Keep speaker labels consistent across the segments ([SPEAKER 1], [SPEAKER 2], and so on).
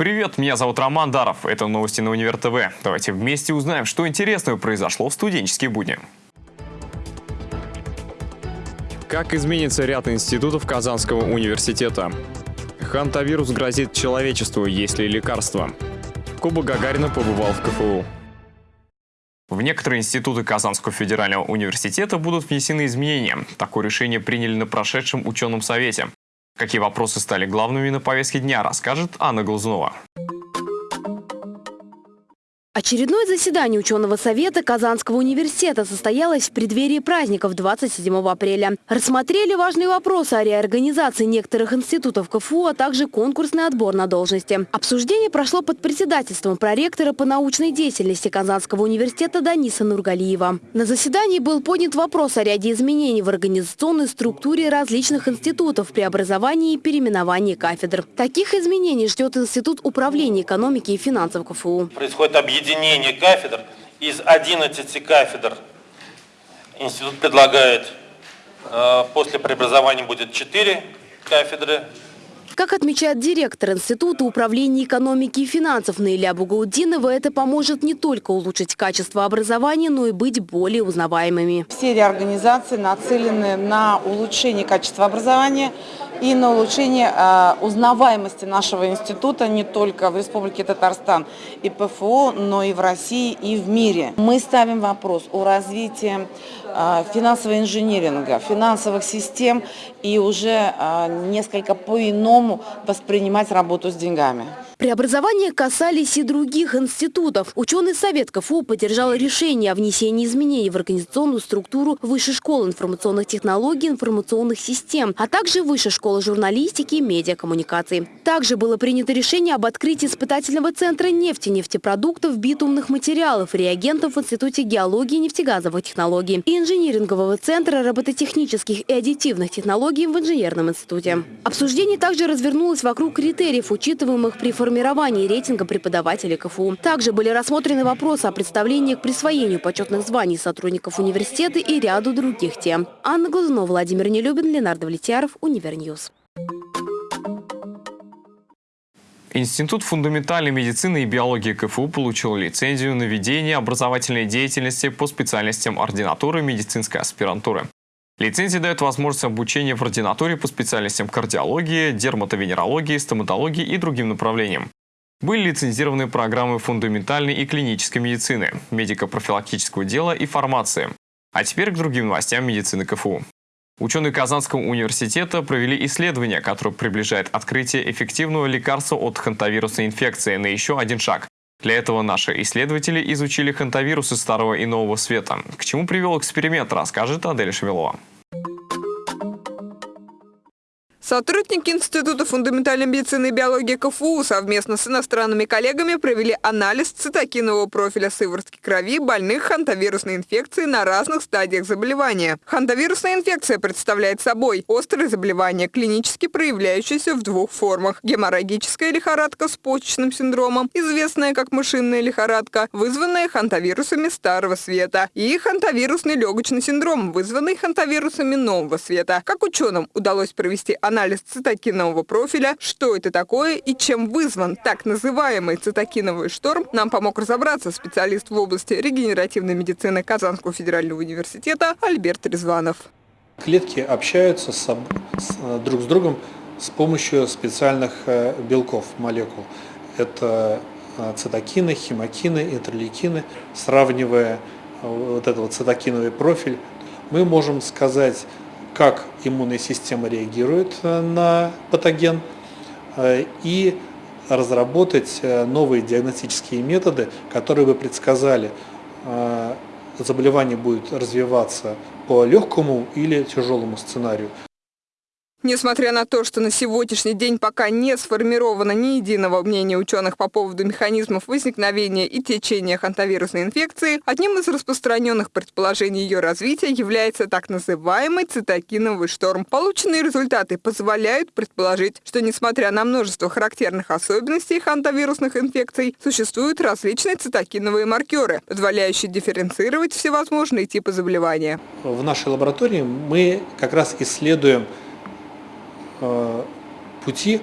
[SPEAKER 1] Привет, меня зовут Роман Даров. Это новости на Универ ТВ. Давайте вместе узнаем, что интересного произошло в студенческие будни. Как изменится ряд институтов Казанского университета? Хантавирус грозит человечеству, есть ли лекарства? Куба Гагарина побывал в КФУ. В некоторые институты Казанского федерального университета будут внесены изменения. Такое решение приняли на прошедшем ученом совете. Какие вопросы стали главными на повестке дня, расскажет Анна Глазунова.
[SPEAKER 2] Очередное заседание ученого совета Казанского университета состоялось в преддверии праздников 27 апреля. Рассмотрели важные вопросы о реорганизации некоторых институтов КФУ, а также конкурсный отбор на должности. Обсуждение прошло под председательством проректора по научной деятельности Казанского университета Даниса Нургалиева. На заседании был поднят вопрос о ряде изменений в организационной структуре различных институтов при образовании и переименовании кафедр. Таких изменений ждет Институт управления экономики и финансов КФУ.
[SPEAKER 3] Происходит объединение объединение кафедр. Из 11 кафедр институт предлагает, э, после преобразования будет 4 кафедры.
[SPEAKER 2] Как отмечает директор Института управления экономики и финансов Наиля Бугаудинова, это поможет не только улучшить качество образования, но и быть более узнаваемыми.
[SPEAKER 4] Все реорганизации нацелены на улучшение качества образования, и на улучшение э, узнаваемости нашего института не только в Республике Татарстан и ПФО, но и в России и в мире. Мы ставим вопрос о развитии э, финансового инжиниринга, финансовых систем и уже э, несколько по-иному воспринимать работу с деньгами.
[SPEAKER 2] Преобразования касались и других институтов. Ученый совет КФУ поддержал решение о внесении изменений в организационную структуру Высшей школы информационных технологий и информационных систем, а также Высшей школы журналистики и медиакоммуникаций. Также было принято решение об открытии испытательного центра нефти, нефтепродуктов, битумных материалов, реагентов в Институте геологии и нефтегазовых технологий и инжинирингового центра робототехнических и аддитивных технологий в Инженерном институте. Обсуждение также развернулось вокруг критериев, учитываемых при формировании формировании рейтинга преподавателей КФУ. Также были рассмотрены вопросы о представлении к присвоению почетных званий сотрудников университета и ряду других тем. Анна Глазунова, Владимир Нелюбин, Ленар Давлетьяров, Univer News.
[SPEAKER 1] Институт фундаментальной медицины и биологии КФУ получил лицензию на ведение образовательной деятельности по специальностям ординатуры медицинской аспирантуры. Лицензия дает возможность обучения в ординатуре по специальностям кардиологии, дерматовенерологии, стоматологии и другим направлениям. Были лицензированы программы фундаментальной и клинической медицины, медико-профилактического дела и фармации. А теперь к другим новостям медицины КФУ. Ученые Казанского университета провели исследование, которое приближает открытие эффективного лекарства от хантавирусной инфекции на еще один шаг. Для этого наши исследователи изучили хантавирусы старого и нового света. К чему привел эксперимент, расскажет Адель Шевелова.
[SPEAKER 5] Сотрудники Института фундаментальной медицины и биологии КФУ совместно с иностранными коллегами провели анализ цитокинового профиля сыворотки крови больных хантавирусной инфекцией на разных стадиях заболевания. Хантавирусная инфекция представляет собой острое заболевание, клинически проявляющееся в двух формах. Геморрагическая лихорадка с почечным синдромом, известная как мышиная лихорадка, вызванная хантавирусами старого света, и хантавирусный легочный синдром, вызванный хантавирусами нового света. Как ученым удалось провести анализ анализ цитокинового профиля, что это такое и чем вызван так называемый цитокиновый шторм, нам помог разобраться специалист в области регенеративной медицины Казанского федерального университета Альберт Резванов.
[SPEAKER 6] Клетки общаются с, с, друг с другом с помощью специальных э, белков, молекул. Это э, цитокины, химокины, интерлейкины. Сравнивая э, вот этот вот цитокиновый профиль, мы можем сказать как иммунная система реагирует э, на патоген э, и разработать э, новые диагностические методы, которые бы предсказали, заболевание будет развиваться по легкому или тяжелому сценарию.
[SPEAKER 5] Несмотря на то, что на сегодняшний день пока не сформировано ни единого мнения ученых по поводу механизмов возникновения и течения хантавирусной инфекции, одним из распространенных предположений ее развития является так называемый цитокиновый шторм. Полученные результаты позволяют предположить, что несмотря на множество характерных особенностей хантавирусных инфекций, существуют различные цитокиновые маркеры, позволяющие дифференцировать всевозможные типы заболевания.
[SPEAKER 6] В нашей лаборатории мы как раз исследуем пути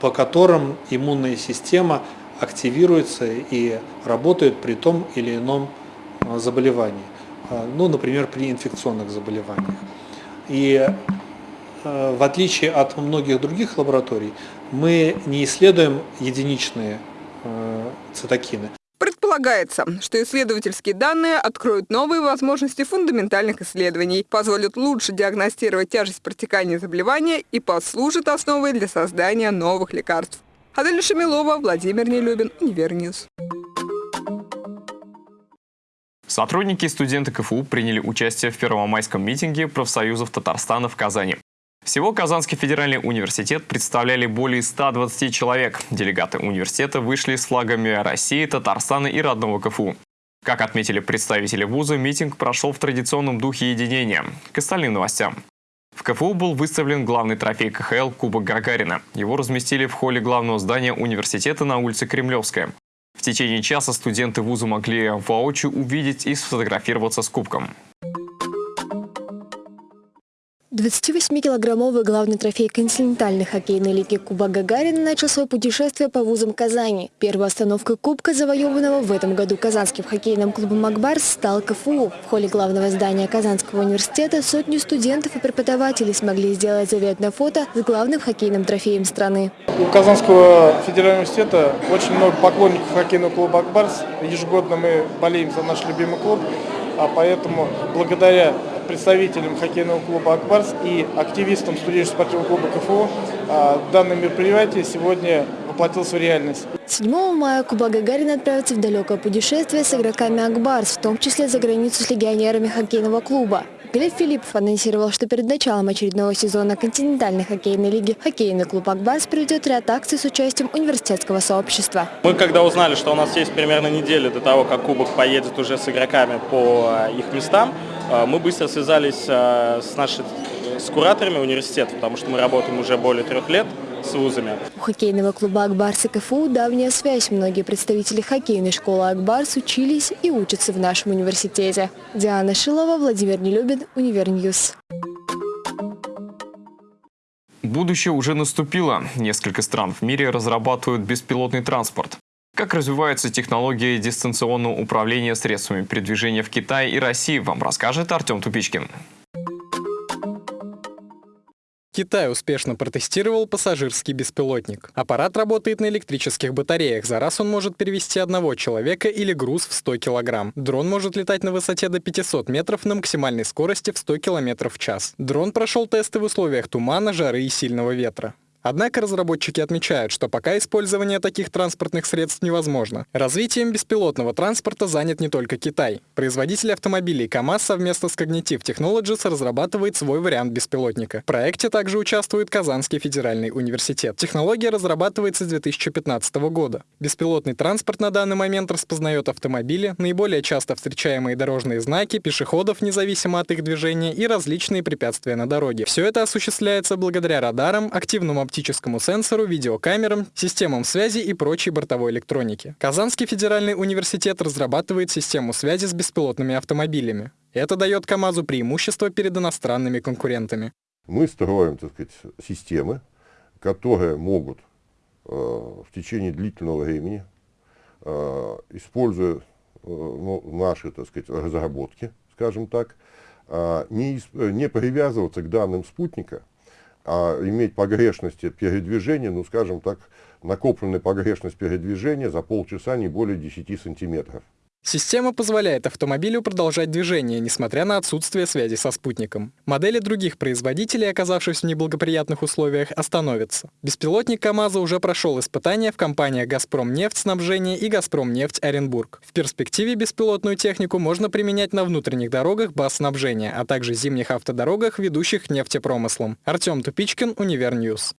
[SPEAKER 6] по которым иммунная система активируется и работает при том или ином а, заболевании. А, ну, например, при инфекционных заболеваниях. И в отличие от многих других лабораторий, мы не исследуем единичные цитокины.
[SPEAKER 5] Предполагается, что исследовательские данные откроют новые возможности фундаментальных исследований, позволят лучше диагностировать тяжесть протекания заболевания и послужат основой для создания новых лекарств. Адель Шамилова, Владимир Нелюбин, Univer News.
[SPEAKER 1] Сотрудники и студенты КФУ приняли участие в первомайском митинге профсоюзов Татарстана в Казани. Всего Казанский федеральный университет представляли более 120 человек. Делегаты университета вышли с флагами России, Татарстана и родного КФУ. Как отметили представители вуза, митинг прошел в традиционном духе единения. К остальным новостям. В КФУ был выставлен главный трофей КХЛ Кубок Гагарина. Его разместили в холле главного здания университета на улице Кремлевская. В течение часа студенты вуза могли воочию увидеть и сфотографироваться с кубком.
[SPEAKER 7] 28-килограммовый главный трофей континентальной хоккейной лиги Куба Гагарина начал свое путешествие по вузам Казани. Первой остановкой Кубка, завоеванного в этом году казанским хоккейным клубом «Акбарс», стал КФУ. В холле главного здания Казанского университета сотни студентов и преподавателей смогли сделать заветное фото с главным хоккейным трофеем страны.
[SPEAKER 8] У Казанского федерального университета очень много поклонников хоккейного клуба «Акбарс». Ежегодно мы болеем за наш любимый клуб, а поэтому благодаря представителям хоккейного клуба «Акбарс» и активистам студенческого спортивного клуба КФУ а, данное мероприятие сегодня воплотилось в реальность.
[SPEAKER 7] 7 мая Куба Гагарина отправится в далекое путешествие с игроками «Акбарс», в том числе за границу с легионерами хоккейного клуба. Глеб Филиппов анонсировал, что перед началом очередного сезона континентальной хоккейной лиги хоккейный клуб «Акбарс» проведет ряд акций с участием университетского сообщества.
[SPEAKER 9] Мы когда узнали, что у нас есть примерно неделя до того, как кубок поедет уже с игроками по э, их местам, мы быстро связались э, с нашими с кураторами университета, потому что мы работаем уже более трех лет с вузами.
[SPEAKER 7] У хоккейного клуба «Акбарс» и КФУ давняя связь. Многие представители хоккейной школы «Акбарс» учились и учатся в нашем университете. Диана Шилова, Владимир Нелюбин, Univer News.
[SPEAKER 1] Будущее уже наступило. Несколько стран в мире разрабатывают беспилотный транспорт. Как развиваются технологии дистанционного управления средствами передвижения в Китае и России, вам расскажет Артем Тупичкин.
[SPEAKER 10] Китай успешно протестировал пассажирский беспилотник. Аппарат работает на электрических батареях. За раз он может перевести одного человека или груз в 100 килограмм. Дрон может летать на высоте до 500 метров на максимальной скорости в 100 километров в час. Дрон прошел тесты в условиях тумана, жары и сильного ветра. Однако разработчики отмечают, что пока использование таких транспортных средств невозможно. Развитием беспилотного транспорта занят не только Китай. Производитель автомобилей КАМАЗ совместно с Cognitive Technologies разрабатывает свой вариант беспилотника. В проекте также участвует Казанский федеральный университет. Технология разрабатывается с 2015 года. Беспилотный транспорт на данный момент распознает автомобили, наиболее часто встречаемые дорожные знаки, пешеходов, независимо от их движения, и различные препятствия на дороге. Все это осуществляется благодаря радарам, активному оптическому сенсору, видеокамерам, системам связи и прочей бортовой электронике. Казанский федеральный университет разрабатывает систему связи с беспилотными автомобилями. Это дает КАМАЗу преимущество перед иностранными конкурентами.
[SPEAKER 11] Мы строим так сказать, системы, которые могут э, в течение длительного времени, э, используя э, ну, наши так сказать, разработки, скажем так, э, не, не привязываться к данным спутника, а иметь погрешности передвижения, ну скажем так, накопленная погрешность передвижения за полчаса не более 10 сантиметров.
[SPEAKER 10] Система позволяет автомобилю продолжать движение, несмотря на отсутствие связи со спутником. Модели других производителей, оказавшись в неблагоприятных условиях, остановятся. Беспилотник КАМАЗа уже прошел испытания в компаниях «Газпром нефть снабжение» и «Газпром нефть Оренбург». В перспективе беспилотную технику можно применять на внутренних дорогах баз снабжения, а также зимних автодорогах, ведущих к нефтепромыслам. Артем Тупичкин, Univer News.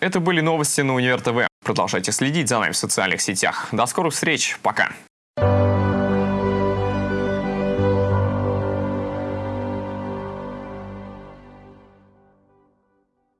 [SPEAKER 1] Это были новости на Универ ТВ. Продолжайте следить за нами в социальных сетях. До скорых встреч. Пока.